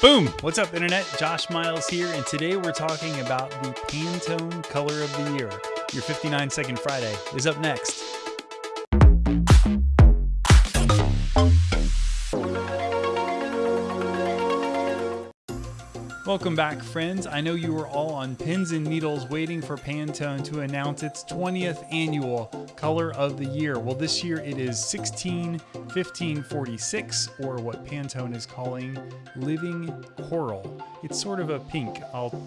Boom! What's up, Internet? Josh Miles here, and today we're talking about the Pantone Color of the Year. Your 59 Second Friday is up next. Welcome back, friends. I know you were all on pins and needles waiting for Pantone to announce its 20th annual Color of the Year. Well, this year it is 161546, or what Pantone is calling Living Coral. It's sort of a pink. I'll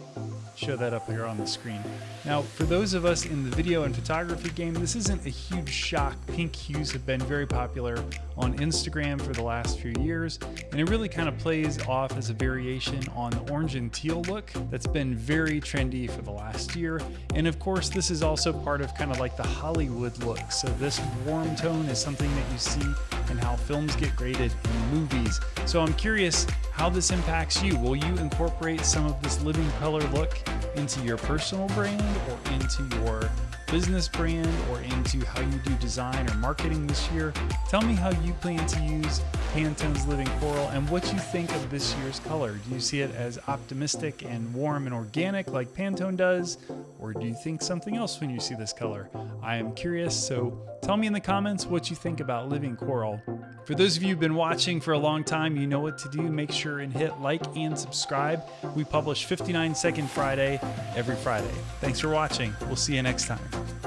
show that up here on the screen. Now, for those of us in the video and photography game, this isn't a huge shock. Pink hues have been very popular on Instagram for the last few years, and it really kind of plays off as a variation on the orange and teal look that's been very trendy for the last year. And of course, this is also part of kind of like the Hollywood look. So this warm tone is something that you see in how films get graded in movies. So I'm curious how this impacts you. Will you incorporate some of this Living Coral look into your personal brand or into your business brand or into how you do design or marketing this year. Tell me how you plan to use Pantone's Living Coral and what you think of this year's color. Do you see it as optimistic and warm and organic like Pantone does? Or do you think something else when you see this color? I am curious, so tell me in the comments what you think about Living Coral. For those of you who've been watching for a long time, you know what to do. Make sure and hit like and subscribe. We publish 59 Second Friday every Friday. Thanks for watching. We'll see you next time.